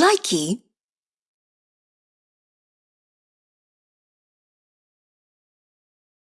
Likey